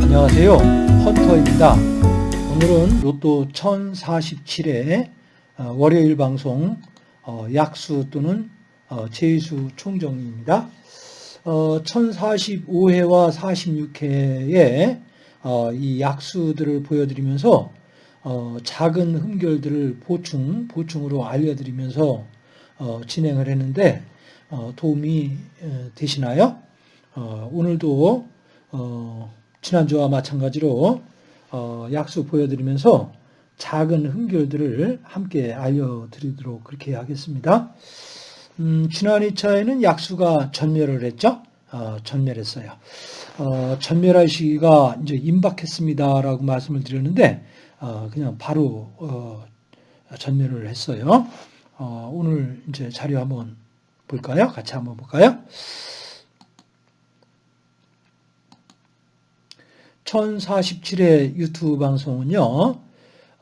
안녕하세요. 헌터입니다. 오늘은 로또 1047회 어, 월요일 방송 어, 약수 또는 어, 제수 총정리입니다. 1045회와 46회에 이 약수들을 보여드리면서 작은 흠결들을 보충, 보충으로 알려드리면서 진행을 했는데 도움이 되시나요? 오늘도 지난주와 마찬가지로 약수 보여드리면서 작은 흠결들을 함께 알려드리도록 그렇게 하겠습니다. 음, 지난 2차에는 약수가 전멸을 했죠. 어, 전멸했어요. 어, 전멸할 시기가 이제 임박했습니다라고 말씀을 드렸는데 어, 그냥 바로 어, 전멸을 했어요. 어, 오늘 이제 자료 한번 볼까요? 같이 한번 볼까요? 1047회 유튜브 방송은요,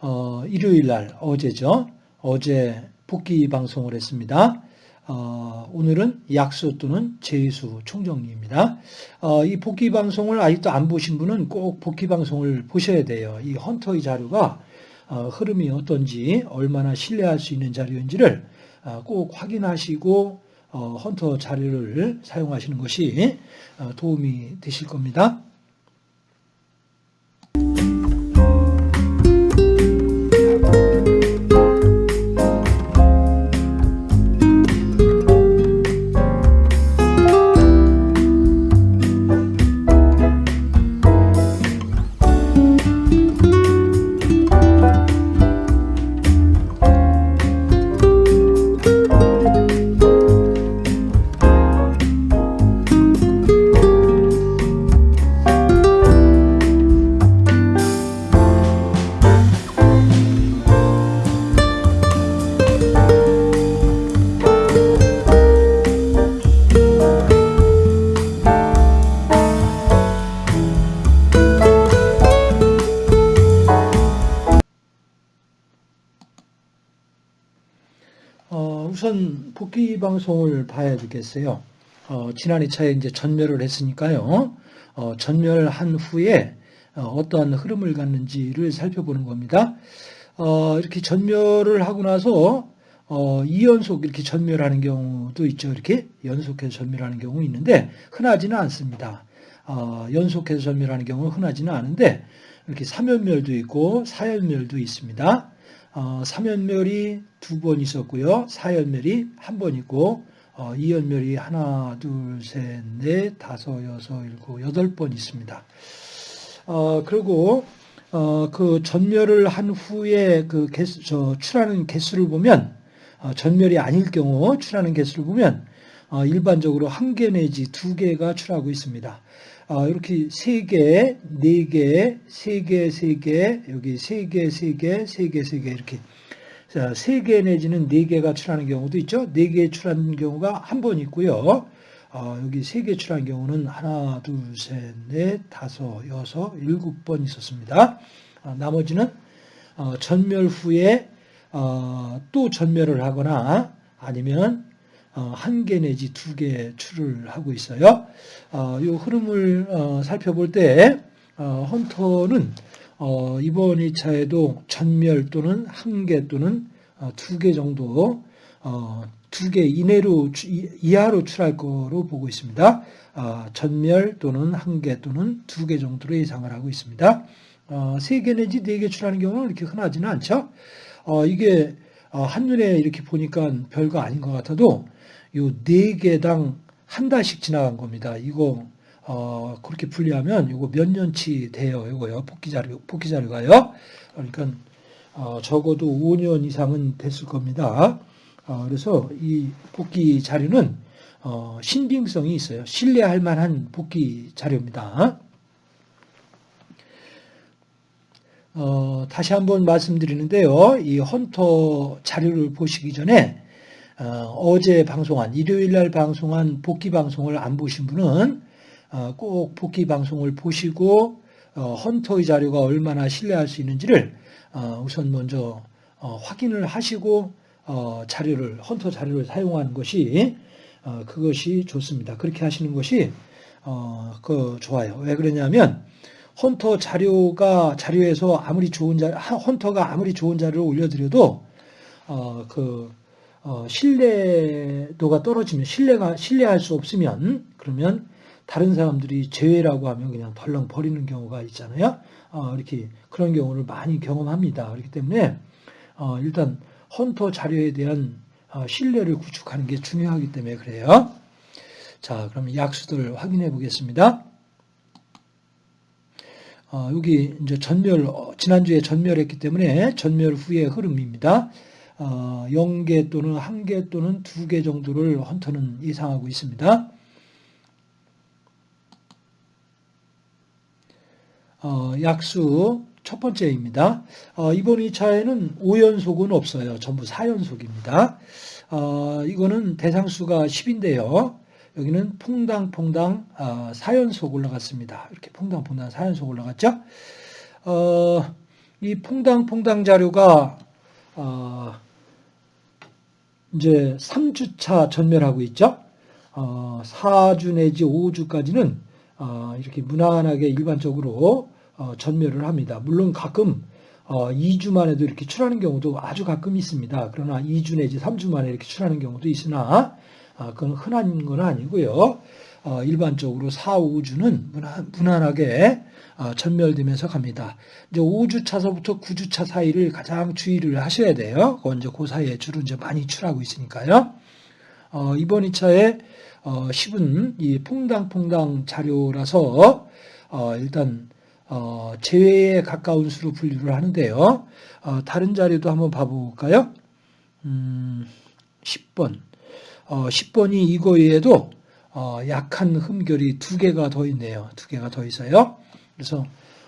어, 일요일 날, 어제죠. 어제 복귀 방송을 했습니다. 어, 오늘은 약수 또는 제수 총정리입니다. 어, 이 복귀 방송을 아직도 안 보신 분은 꼭 복귀 방송을 보셔야 돼요. 이 헌터의 자료가 어, 흐름이 어떤지, 얼마나 신뢰할 수 있는 자료인지를 어, 꼭 확인하시고 어, 헌터 자료를 사용하시는 것이 어, 도움이 되실 겁니다. 복귀 방송을 봐야 되겠어요. 어, 지난 2차에 이제 전멸을 했으니까요. 어, 전멸한 후에 어, 떠한 흐름을 갖는지를 살펴보는 겁니다. 어, 이렇게 전멸을 하고 나서 어, 2연속 이렇게 전멸하는 경우도 있죠. 이렇게 연속해서 전멸하는 경우 있는데 흔하지는 않습니다. 어, 연속해서 전멸하는 경우는 흔하지는 않은데 이렇게 3연멸도 있고 4연멸도 있습니다. 어, 3연멸이 두 번 있었고요. 4연멸이 한 번 있고 어, 2연멸이 하나, 둘, 셋, 넷, 다섯, 여섯, 일곱, 여덟 번 있습니다. 어, 그리고 어, 그 전멸을 한 후에 그 개수, 저 출하는 개수를 보면 어, 전멸이 아닐 경우 출하는 개수를 보면 어, 일반적으로 한 개 내지 두 개가 출하고 있습니다. 어, 이렇게 세 개, 네 개, 세 개, 세 개, 여기 세 개, 세 개, 세 개, 세개 이렇게 세개 내지는 네 개가 출하는 경우도 있죠. 네개 출하는 경우가 한 번 있고요. 어, 여기 세개 출하는 경우는 하나, 둘, 셋, 넷, 다섯, 여섯, 일곱 번 있었습니다. 어, 나머지는 어, 전멸 후에 어, 또 전멸을 하거나 아니면 어, 한 개 내지 두개 출을 하고 있어요. 어, 이 흐름을 어, 살펴볼 때 헌터는 이번 2차에도 전멸 또는 한 개 또는 두 개 정도 두 개 이내로 이하로 출할 거로 보고 있습니다. 전멸 또는 한 개 또는 두 개 정도로 예상을 하고 있습니다. 세 개 내지 네 개 출하는 경우는 이렇게 흔하지는 않죠. 이게 한눈에 이렇게 보니까 별거 아닌 것 같아도 요 네 개당 한 달씩 지나간 겁니다. 이거 어, 그렇게 분리하면 이거 몇 년치 돼요. 이거요. 복귀 자료, 복귀 자료가요. 그러니까 어, 적어도 5년 이상은 됐을 겁니다. 어, 그래서 이 복귀 자료는 어, 신빙성이 있어요. 신뢰할 만한 복귀 자료입니다. 어, 다시 한번 말씀드리는데요. 이 헌터 자료를 보시기 전에 어, 제 방송한 일요일 날 방송한 복귀 방송을 안 보신 분은 어, 꼭 복귀 방송을 보시고 어, 헌터의 자료가 얼마나 신뢰할 수 있는지를 어, 우선 먼저 어, 확인을 하시고 어, 자료를 헌터 자료를 사용하는 것이 어, 그것이 좋습니다. 그렇게 하시는 것이 어, 그 좋아요. 왜 그러냐면 헌터 자료가 자료에서 아무리 좋은 자 헌터가 아무리 좋은 자료를 올려드려도 어, 그 어, 신뢰도가 떨어지면 신뢰가 신뢰할 수 없으면 그러면 다른 사람들이 제외라고 하면 그냥 덜렁 버리는 경우가 있잖아요. 어, 이렇게 그런 경우를 많이 경험합니다. 그렇기 때문에 어, 일단 헌터 자료에 대한 어, 신뢰를 구축하는 게 중요하기 때문에 그래요. 자, 그럼 약수들 확인해 보겠습니다. 어, 여기 이제 전멸, 어, 지난주에 전멸했기 때문에 전멸 후의 흐름입니다. 어, 0개 또는 1개 또는 2개 정도를 헌터는 예상하고 있습니다. 어, 약수 첫 번째입니다. 어, 이번 2차에는 5연속은 없어요. 전부 4연속입니다. 어, 이거는 대상수가 10인데요. 여기는 퐁당퐁당 어, 4연속 올라갔습니다. 이렇게 퐁당퐁당 4연속 올라갔죠. 어, 이 퐁당퐁당 자료가 어, 이제 3주차 전멸하고 있죠. 어, 4주 내지 5주까지는 어, 이렇게 무난하게 일반적으로 어, 전멸을 합니다. 물론 가끔 어, 2주 만에도 이렇게 출하는 경우도 아주 가끔 있습니다. 그러나 2주 내지 3주 만에 이렇게 출하는 경우도 있으나 아, 그건 흔한 건 아니고요. 어, 일반적으로 4, 5주는 무난, 무난하게 어, 전멸되면서 갑니다. 이제 5주 차서부터 9주 차 사이를 가장 주의를 하셔야 돼요. 그건 이제 그 사이에 주로 이제 많이 출하고 있으니까요. 어, 이번 2차에 어, 10은 이 퐁당퐁당 자료라서 어, 일단 어, 제외에 가까운 수로 분류를 하는데요. 어, 다른 자료도 한번 봐볼까요? 음, 10번. 어, 10번이 이거 외에도 어, 약한 흠결이 두 개가 더 있네요. 두 개가 더 있어요. 그래서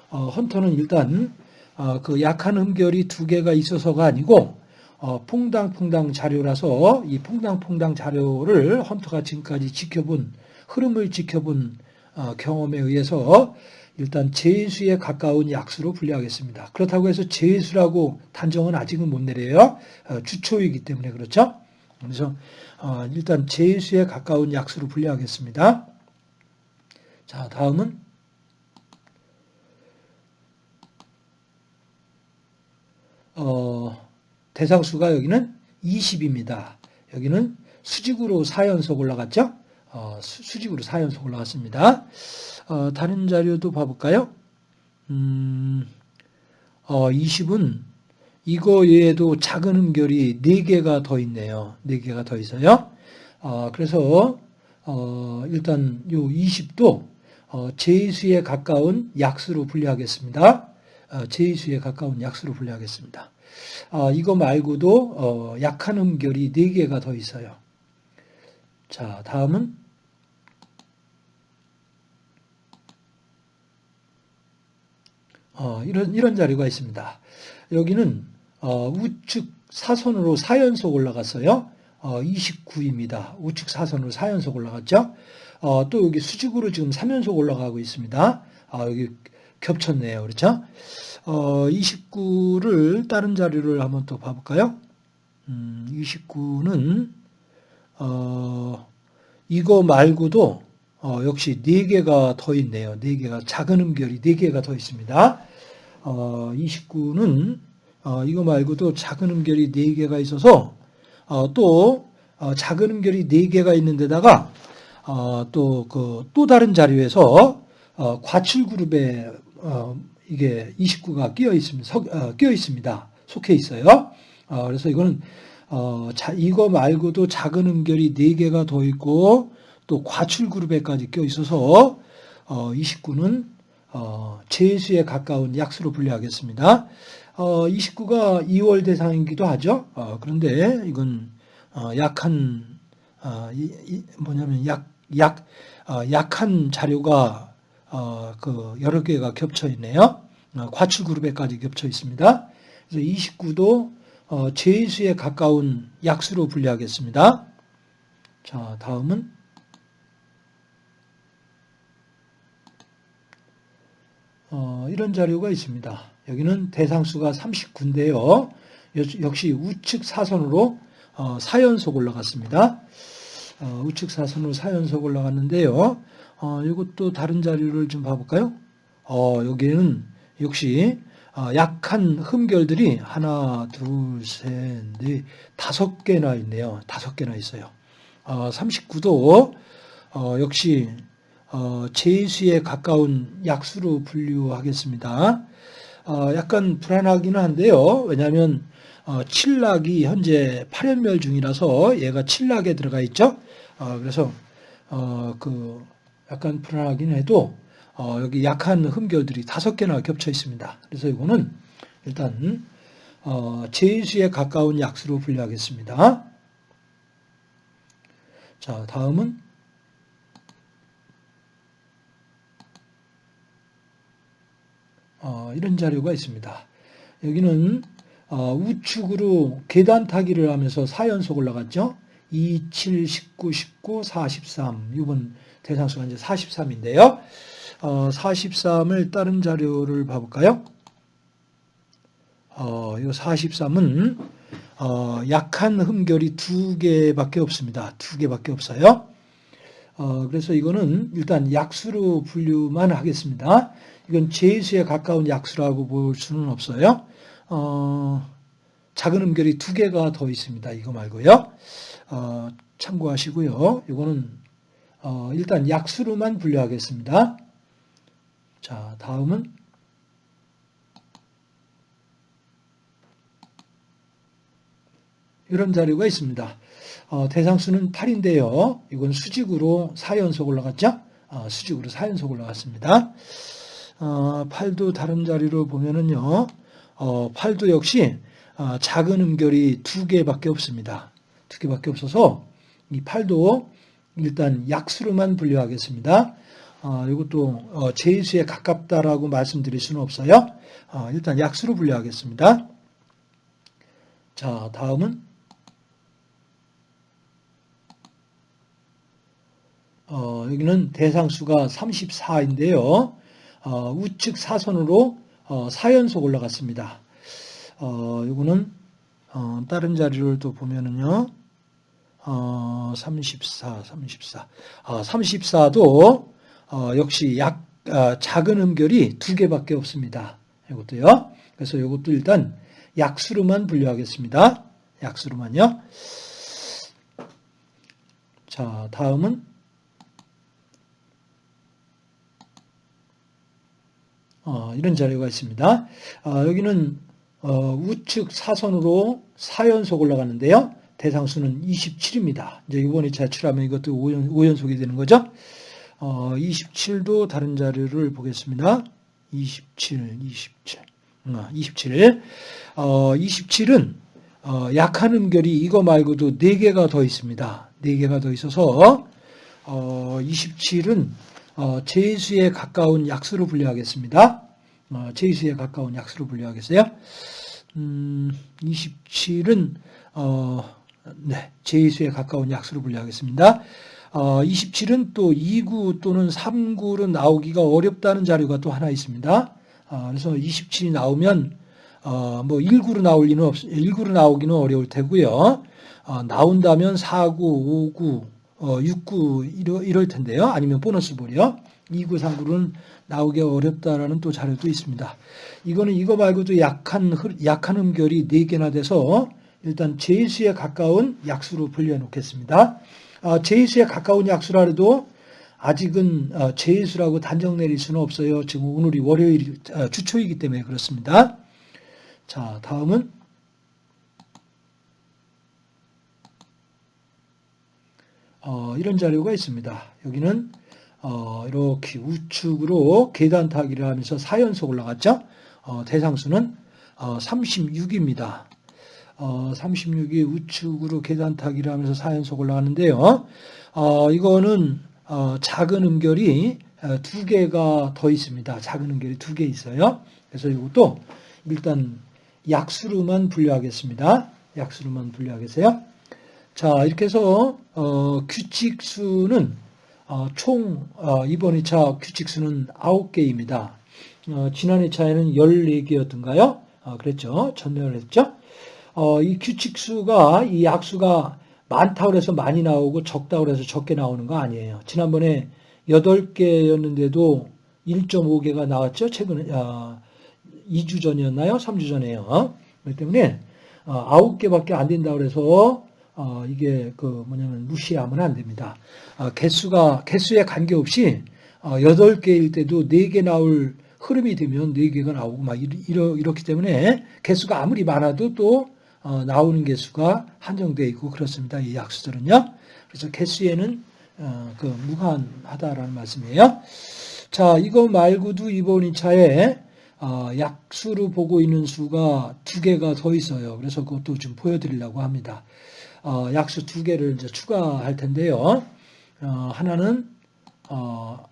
어, 헌터는 일단 어, 그 약한 흠결이 두 개가 있어서가 아니고 어, 퐁당퐁당 자료라서 이 퐁당퐁당 자료를 헌터가 지금까지 지켜본 흐름을 지켜본 어, 경험에 의해서 일단 제수에 가까운 약수로 분류하겠습니다. 그렇다고 해서 제수라고 단정은 아직은 못 내려요. 어, 주초이기 때문에 그렇죠. 그래서 어, 일단 제수에 가까운 약수로 분류하겠습니다. 자, 다음은 어, 대상수가 여기는 20입니다. 여기는 수직으로 4연속 올라갔죠? 어, 수 직으로 4연속 올라갔습니다. 어, 다른 자료도 봐볼까요? 음, 어, 20은 이거 외에도 작은 음결이 4개가 더 있네요. 4개가 더 있어요. 어, 그래서 어, 일단 요 20도 어, 제수에 가까운 약수로 분류하겠습니다. 어, 제수에 가까운 약수로 분류하겠습니다. 어, 이거 말고도 어, 약한 음결이 4개가 더 있어요. 자, 다음은 어, 이런, 이런 자료가 있습니다. 여기는 어, 우측 사선으로 4연속 올라갔어요. 어, 29입니다. 우측 사선으로 4연속 올라갔죠. 어, 또 여기 수직으로 지금 3연속 올라가고 있습니다. 아, 여기 겹쳤네요. 그렇죠? 어, 29를 다른 자료를 한번 또 봐볼까요? 음, 29는 어, 이거 말고도 어, 역시 4개가 더 있네요. 4개가 작은 음결이 4개가 더 있습니다. 어, 29는 어, 이거 말고도 작은 음결이 4개가 있어서 어, 또 어, 작은 음결이 4개가 있는 데다가 어, 또그또 그, 다른 자료에서 어, 과출 그룹에 어, 이게 29가 끼어 있습니다. 서, 끼어 있습니다. 속해 있어요. 그래서 이거는 자, 이거 말고도 작은 음결이 4개가 더 있고 또 과출 그룹에까지 껴 있어서 29는 어, 제수에 가까운 약수로 분류하겠습니다. 어, 29가 2월 대상이기도 하죠. 어, 그런데 이건 어, 약한 어, 이, 이, 뭐냐면 약, 약, 어, 약한 자료가 어, 그 여러 개가 겹쳐 있네요. 어, 과출 그룹에까지 겹쳐 있습니다. 그래서 29도 어, 제수에 가까운 약수로 분류하겠습니다. 자, 다음은 어, 이런 자료가 있습니다. 여기는 대상수가 39인데요. 역시 우측 사선으로 어, 4연속 올라갔습니다. 어, 우측 사선으로 4연속 올라갔는데요. 어, 이것도 다른 자료를 좀 봐볼까요? 어, 여기는 역시 어, 약한 흠결들이 하나, 둘, 셋, 넷, 다섯 개나 있네요. 다섯 개나 있어요. 어, 39도 어, 역시 어, 제수에 가까운 약수로 분류하겠습니다. 어, 약간 불안하기는 한데요. 왜냐하면 어, 칠락이 현재 8연멸 중이라서 얘가 칠락에 들어가 있죠. 어, 그래서 어, 그 약간 불안하긴 해도 어, 여기 약한 흠결들이 다섯 개나 겹쳐 있습니다. 그래서 이거는 일단 어, 제수에 가까운 약수로 분류하겠습니다. 자, 다음은 어, 이런 자료가 있습니다. 여기는 어, 우측으로 계단 타기를 하면서 4연속 올라갔죠. 2, 7, 19, 19, 43. 이번 대상수가 이제 43인데요. 어, 43을 다른 자료를 봐볼까요? 어, 이 43은 어, 약한 흠결이 두 개밖에 없습니다. 두 개밖에 없어요. 어, 그래서 이거는 일단 약수로 분류만 하겠습니다. 이건 제수에 가까운 약수라고 볼 수는 없어요. 어, 작은 음결이 두 개가 더 있습니다. 이거 말고요. 어, 참고하시고요. 이거는 어, 일단 약수로만 분류하겠습니다. 자, 다음은 이런 자료가 있습니다. 어, 대상수는 8인데요. 이건 수직으로 4연속 올라갔죠? 어, 수직으로 4연속 올라갔습니다. 어, 8도 다른 자리로 보면은요. 어, 8도 역시 어, 작은 음결이 두 개밖에 없습니다. 두 개밖에 없어서 이 8도 일단 약수로만 분류하겠습니다. 어, 이것도 어, 제수에 가깝다라고 말씀드릴 수는 없어요. 어, 일단 약수로 분류하겠습니다. 자, 다음은 어, 여기는 대상수가 34인데요. 어, 우측 사선으로 어, 4연속 올라갔습니다. 어, 이거는 어, 다른 자료를 또 보면은요. 어, 34, 34. 아, 34도 어, 역시 약 아, 작은 음결이 두 개밖에 없습니다. 이것도요. 그래서 이것도 일단 약수로만 분류하겠습니다. 약수로만요. 자, 다음은 어, 이런 자료가 있습니다. 어, 여기는 어, 우측 사선으로 4연속 올라가는데요. 대상수는 27입니다. 이제 이번에 제출하면 이것도 5연, 5연속이 되는 거죠. 27도 어, 다른 자료를 보겠습니다. 27, 27, 27. 27은 약한 음결이 이거 말고도 4개가 더 있습니다. 4개가 더 있어서 27은 어, 제수에 가까운 약수로 분류하겠습니다. 어, 제수에 가까운 약수로 분류하겠어요. 음, 27은 어, 네, 제수에 가까운 약수로 분류하겠습니다. 어, 27은 또 2구 또는 3구로 나오기가 어렵다는 자료가 또 하나 있습니다. 어, 그래서 27이 나오면 어, 뭐 1구로 나올 리는 없, 1구로 나오기는 어려울 테고요. 어, 나온다면 4구, 5구, 어, 6구 이러, 이럴 텐데요. 아니면 보너스 볼이요. 2구, 3구는 나오기 어렵다라는 또 자료도 있습니다. 이거는 이거 말고도 약한, 약한 음결이 4개나 돼서 일단 제수에 가까운 약수로 분류해 놓겠습니다. 어, 제수에 가까운 약수라 해도 아직은 어, 제수라고 단정 내릴 수는 없어요. 지금 오늘이 월요일 어, 주초이기 때문에 그렇습니다. 자, 다음은 어, 이런 자료가 있습니다. 여기는 어, 이렇게 우측으로 계단 타기를 하면서 4연속 올라갔죠. 어, 대상수는 36입니다. 어, 36이 어, 우측으로 계단 타기를 하면서 4연속 올라가는데요. 어, 이거는 작은 음결이 두 개가 더 있습니다. 작은 음결이 두 개 있어요. 그래서 이것도 일단 약수로만 분류하겠습니다. 약수로만 분류하겠어요. 자, 이렇게 해서 어, 규칙수는 어, 총 어, 이번 2차 규칙수는 9개입니다. 어, 지난 2차에는 14개였던가요? 어, 그랬죠. 전멸을 했죠. 어, 이 규칙수가, 이 약수가 많다고 해서 많이 나오고 적다고 해서 적게 나오는 거 아니에요. 지난번에 8개였는데도 1.5개가 나왔죠. 최근에, 아, 2주 전이었나요? 3주 전에요. 그렇기 때문에, 어, 9개밖에 안 된다고 해서, 어, 이게 그 뭐냐면 무시하면 안 됩니다. 어, 개수가, 개수에 관계없이, 어, 8개일 때도 4개 나올 흐름이 되면 4개가 나오고 막 이러, 이렇기 때문에 개수가 아무리 많아도 또 어, 나오는 개수가 한정되어 있고 그렇습니다. 이 약수들은요. 그래서 개수에는 어, 그 무한하다라는 말씀이에요. 자, 이거 말고도 이번 2차에 어, 약수로 보고 있는 수가 두 개가 더 있어요. 그래서 그것도 좀 보여드리려고 합니다. 어, 약수 두 개를 이제 추가할 텐데요. 어, 하나는 어,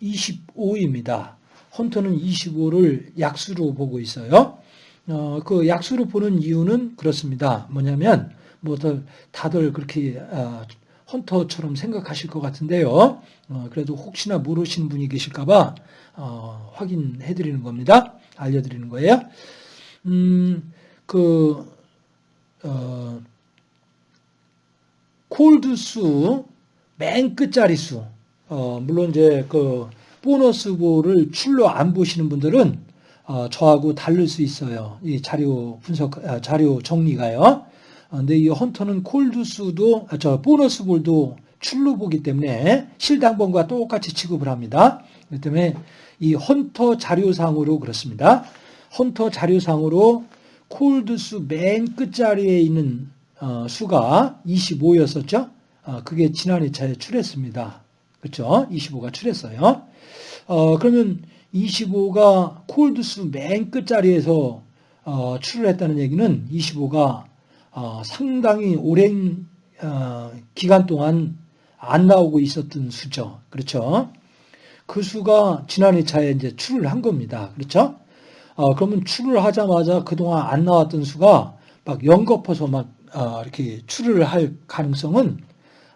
25입니다. 헌터는 25를 약수로 보고 있어요. 어, 그 약수로 보는 이유는 그렇습니다. 뭐냐면, 뭐, 다들 그렇게, 어, 헌터처럼 생각하실 것 같은데요. 어, 그래도 혹시나 모르시는 분이 계실까봐, 어, 확인해 드리는 겁니다. 알려드리는 거예요. 음, 그, 어, 콜드 수, 맨 끝자리 수, 어, 물론 이제 그, 보너스 볼을 출로 안 보시는 분들은 어, 저하고 다를 수 있어요. 이 자료 분석, 아, 자료 정리가요. 어, 근데 이 헌터는 콜드 수도, 아, 저 보너스 볼도 출로 보기 때문에 실당번과 똑같이 취급을 합니다. 그렇기 때문에 이 헌터 자료상으로 그렇습니다. 헌터 자료상으로 콜드수 맨 끝자리에 있는 어, 수가 25였었죠. 어, 그게 지난 2차에 출했습니다. 그렇죠? 25가 출했어요. 어, 그러면 25가 콜드수 맨 끝자리에서 어, 출을 했다는 얘기는 25가 어, 상당히 오랜 어, 기간 동안 안 나오고 있었던 수죠. 그렇죠? 그 수가 지난 2차에 이제 출을 한 겁니다. 그렇죠? 어, 그러면 출을 하자마자 그동안 안 나왔던 수가 막 연거퍼서 막 어, 이렇게 출을 할 가능성은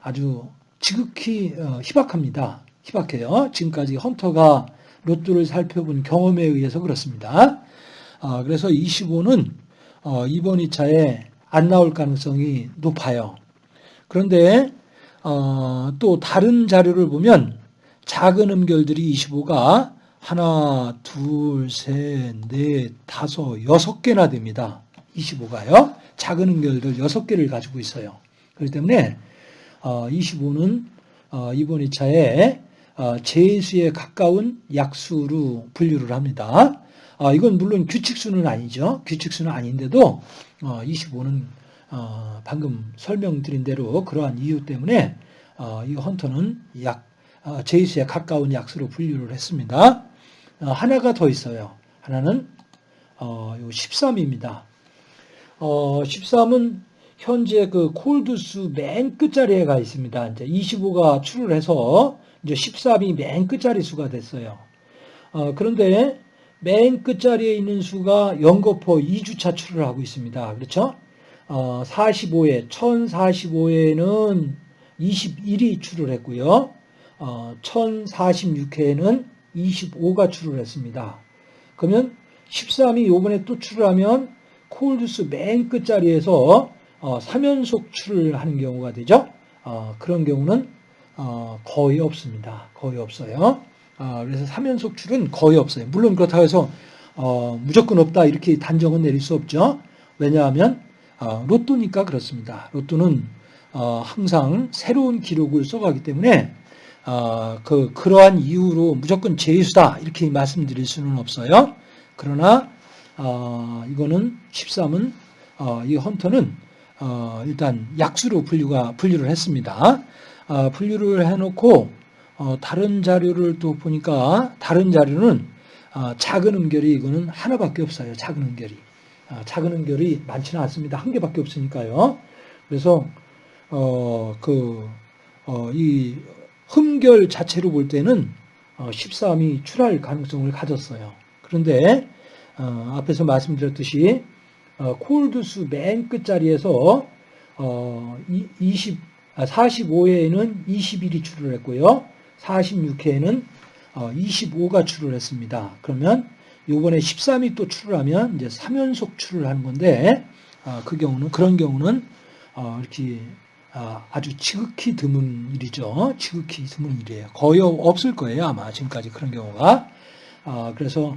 아주 지극히 어, 희박합니다. 희박해요. 지금까지 헌터가 로또를 살펴본 경험에 의해서 그렇습니다. 어, 그래서 25는 어, 이번 2차에 안 나올 가능성이 높아요. 그런데 어, 또 다른 자료를 보면 작은 음결들이 25가 하나, 둘, 셋, 넷, 다섯, 여섯 개나 됩니다. 25가요. 작은 음결들 여섯 개를 가지고 있어요. 그렇기 때문에 25는 이번 2차에 어, 제수에 가까운 약수로 분류를 합니다. 어, 이건 물론 규칙수는 아니죠. 규칙수는 아닌데도 25는 어, 방금 설명드린 대로 그러한 이유 때문에 이 헌터는 약 제수에 가까운 약수로 분류를 했습니다. 하나가 더 있어요. 하나는 13입니다. 13은 현재 그 콜드수 맨 끝자리에 가 있습니다. 이제 25가 출을 해서 이제 13이 맨 끝자리 수가 됐어요. 어, 그런데 맨 끝자리에 있는 수가 연거포 2주차 출을 하고 있습니다. 그렇죠? 어, 45회, 1045회는 21이 출을 했고요. 어, 1046회에는 25가 출을 했습니다. 그러면 13이 요번에 또 출을 하면 콜드스 맨 끝자리에서 어, 3연속 출을 하는 경우가 되죠. 어, 그런 경우는 어, 거의 없습니다. 거의 없어요. 어, 그래서 3연속 출은 거의 없어요. 물론 그렇다고 해서 어, 무조건 없다 이렇게 단정은 내릴 수 없죠. 왜냐하면 어, 로또니까 그렇습니다. 로또는 어, 항상 새로운 기록을 써가기 때문에 어, 그 그러한 이유로 무조건 제수다 이렇게 말씀드릴 수는 없어요. 그러나 이거는 13은 이 헌터는 일단 약수로 분류가 분류를 했습니다. 어, 분류를 해놓고 어, 다른 자료를 또 보니까 다른 자료는 어, 작은 음결이 이거는 하나밖에 없어요. 작은 음결이 작은 음결이 많지는 않습니다. 한 개밖에 없으니까요. 그래서 그이 흠결 자체로 볼 때는 13이 출할 가능성을 가졌어요. 그런데 앞에서 말씀드렸듯이 콜드수 맨 끝자리에서 20 45회에는 21이 출을 했고요. 46회에는 25가 출을 했습니다. 그러면 요번에 13이 또 출을 하면 이제 3연속 출을 하는 건데 아, 그 경우는 그런 경우는 어, 이렇게 아, 아주 지극히 드문 일이죠. 지극히 드문 일이에요. 거의 없을 거예요. 아마 지금까지 그런 경우가. 아, 그래서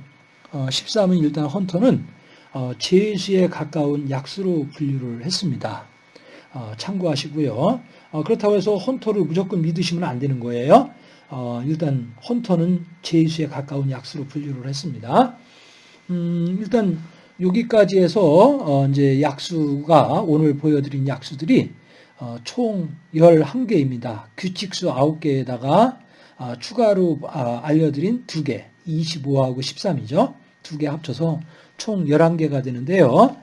어, 13은 일단 헌터는 어, 제수에 가까운 약수로 분류를 했습니다. 어, 참고하시고요. 어, 그렇다고 해서 헌터를 무조건 믿으시면 안 되는 거예요. 어, 일단 헌터는 제수에 가까운 약수로 분류를 했습니다. 음, 일단 여기까지 해서 어, 이제 약수가 오늘 보여드린 약수들이 어, 총 11개입니다. 규칙수 9개에다가 아, 추가로 아, 알려드린 2개, 25하고 13이죠. 두 개 합쳐서 총 11개가 되는데요.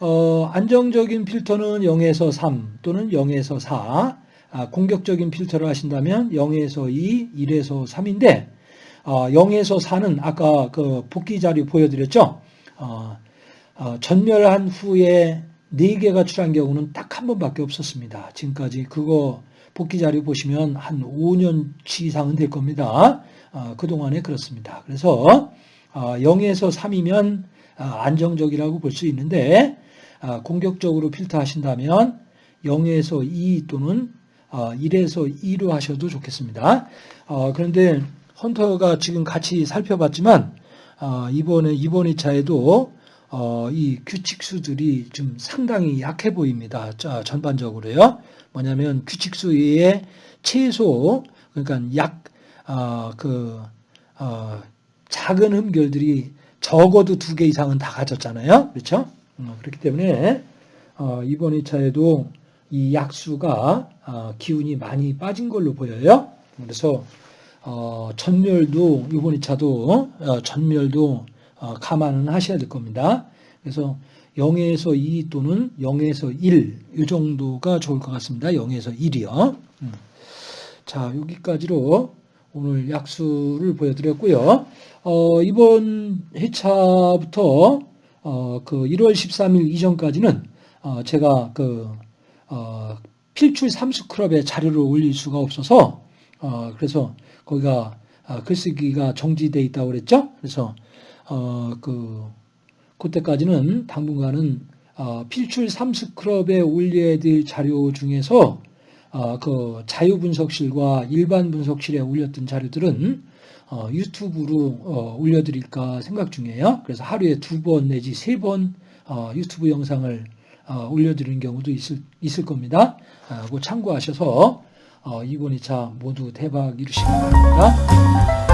어, 안정적인 필터는 0에서 3 또는 0에서 4, 아, 공격적인 필터를 하신다면 0에서 2, 1에서 3인데 어, 0에서 4는 아까 그 복귀 자료 보여드렸죠. 어, 어, 전멸한 후에 4개가 출한 경우는 딱 한 번밖에 없었습니다. 지금까지 그거 복귀 자료 보시면 한 5년치 이상은 될 겁니다. 어, 그동안에 그렇습니다. 그래서 어, 0에서 3이면 어, 안정적이라고 볼 수 있는데 어, 공격적으로 필터 하신다면 0에서 2 또는 어, 1에서 2로 하셔도 좋겠습니다. 어, 그런데 헌터가 지금 같이 살펴봤지만 어, 이번에 이번 2차에도 어, 이 규칙수들이 좀 상당히 약해 보입니다. 자, 전반적으로요. 뭐냐면 규칙수의 최소 그러니까 약 어, 그 어, 작은 흠결들이 적어도 두 개 이상은 다 가졌잖아요. 그렇죠? 어, 그렇기 때문에 어, 이번 2차에도 이 약수가 어, 기운이 많이 빠진 걸로 보여요. 그래서 어, 전멸도 이번 2차도 어, 전멸도 어, 감안은 하셔야 될 겁니다. 그래서 0에서 2 또는 0에서 1, 이 정도가 좋을 것 같습니다. 0에서 1이요. 음. 자, 여기까지로 오늘 약수를 보여드렸고요. 어, 이번 회차부터 어, 그 1월 13일 이전까지는 어, 제가 그 어, 필출 삼수 클럽에 자료를 올릴 수가 없어서 어, 그래서 거기가 아, 글쓰기가 정지돼 있다고 그랬죠. 그래서 어, 그, 그때까지는 당분간은 어, 필출 삼스클럽에 올려야 될 자료 중에서 어, 그 자유분석실과 일반 분석실에 올렸던 자료들은 어, 유튜브로 어, 올려드릴까 생각 중이에요. 그래서 하루에 두 번 내지 세번 어, 유튜브 영상을 어, 올려드리는 경우도 있을, 있을 겁니다. 어, 그 참고하셔서 어, 이번 2차 모두 대박 이루시기 바랍니다.